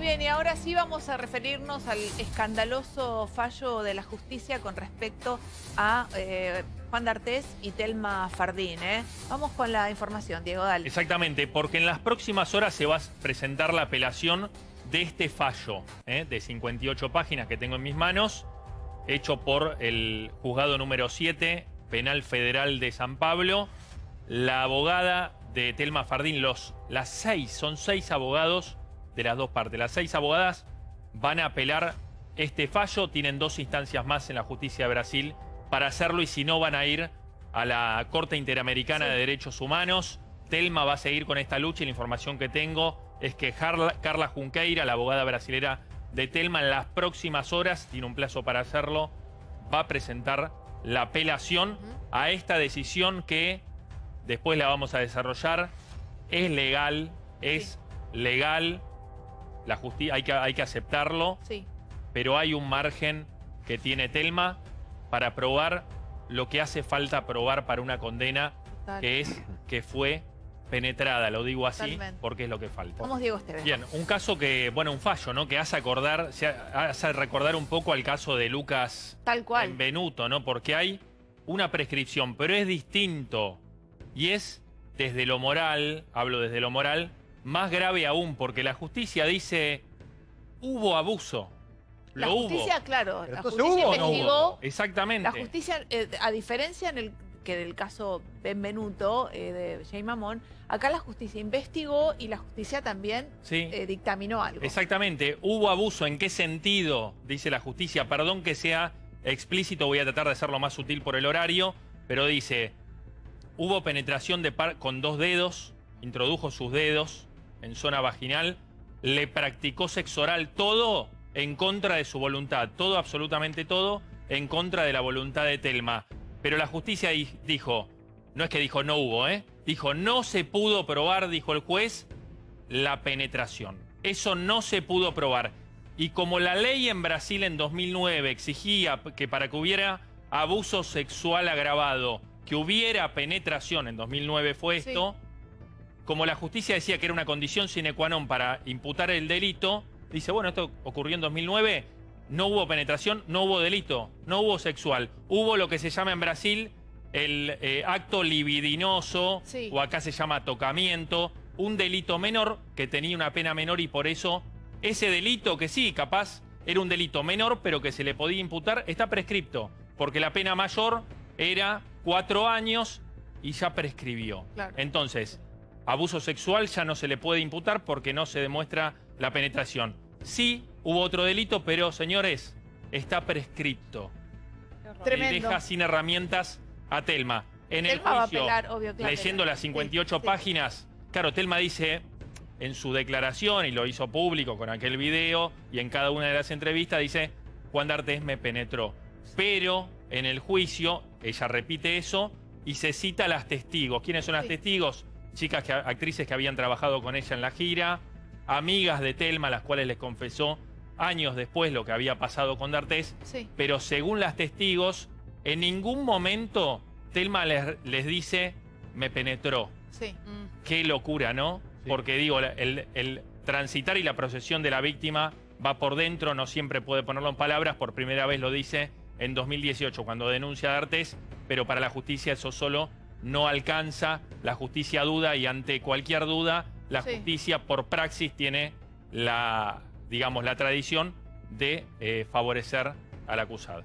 bien, y ahora sí vamos a referirnos al escandaloso fallo de la justicia con respecto a eh, Juan D'Artés y Telma Fardín. ¿eh? Vamos con la información, Diego, dale. Exactamente, porque en las próximas horas se va a presentar la apelación de este fallo ¿eh? de 58 páginas que tengo en mis manos, hecho por el juzgado número 7, Penal Federal de San Pablo. La abogada de Telma Fardín, los, las seis, son seis abogados de las dos partes. Las seis abogadas van a apelar este fallo, tienen dos instancias más en la justicia de Brasil para hacerlo y si no van a ir a la Corte Interamericana de Derechos Humanos. Telma va a seguir con esta lucha y la información que tengo es que Carla, Junqueira, la abogada brasilera de Telma, en las próximas horas, tiene un plazo para hacerlo, va a presentar la apelación a esta decisión que después la vamos a desarrollar. Es legal, es legal, la justicia hay que, hay que aceptarlo, sí. pero hay un margen que tiene Telma para probar lo que hace falta probar para una condena, que es que fue penetrada, lo digo así, porque es lo que falta. Vamos, Diego Esteban. Bien, un caso que, bueno, un fallo, ¿no? Que hace acordar, hace recordar un poco al caso de Lucas Tal cual. Benvenuto, ¿no? Porque hay una prescripción, pero es distinto. Y es desde lo moral, hablo desde lo moral, más grave aún, porque la justicia dice, hubo abuso. La justicia, claro, la justicia investigó. Exactamente. La justicia, eh, a diferencia en el que del caso Benvenuto eh, de Jay Mamón, acá la justicia investigó y la justicia también eh, dictaminó algo. Exactamente. ¿Hubo abuso? ¿En qué sentido? Dice la justicia. Perdón que sea explícito, voy a tratar de hacerlo más sutil por el horario, pero dice, hubo penetración de par con dos dedos, introdujo sus dedos, en zona vaginal, le practicó sexo oral, todo en contra de su voluntad, todo, absolutamente todo, en contra de la voluntad de Telma. Pero la justicia dijo, no es que dijo no hubo, ¿eh? Dijo no se pudo probar, dijo el juez, la penetración. Eso no se pudo probar. Y como la ley en Brasil en 2009 exigía que para que hubiera abuso sexual agravado, que hubiera penetración, en 2009 fue esto, como la justicia decía que era una condición sine qua non para imputar el delito, dice, bueno, esto ocurrió en 2009, no hubo penetración, no hubo delito, no hubo sexual. Hubo lo que se llama en Brasil el eh, acto libidinoso, o acá se llama tocamiento, un delito menor que tenía una pena menor y por eso ese delito que sí, capaz era un delito menor, pero que se le podía imputar, está prescripto, porque la pena mayor era cuatro años y ya prescribió. Entonces, abuso sexual ya no se le puede imputar porque no se demuestra la penetración. Sí, hubo otro delito, pero señores, está prescripto. Tremendo. Y deja sin herramientas a Telma. En el juicio, leyendo las 58 páginas, claro, Telma dice en su declaración, y lo hizo público con aquel video, y en cada una de las entrevistas dice, Juan D'Artes me penetró. Pero en el juicio, ella repite eso, y se cita a las testigos. ¿Quiénes son las testigos? Chicas, que, actrices que habían trabajado con ella en la gira, amigas de Telma, las cuales les confesó años después lo que había pasado con D'Artés, pero según las testigos, en ningún momento Telma les, dice, me penetró. Sí. Mm. Qué locura, ¿no? Porque digo, el, el transitar y la procesión de la víctima va por dentro, no siempre puede ponerlo en palabras, por primera vez lo dice en 2018 cuando denuncia a D'Artés, pero para la justicia eso solo no alcanza, la justicia duda y ante cualquier duda, la justicia por praxis tiene la, digamos, la tradición de eh, favorecer al acusado.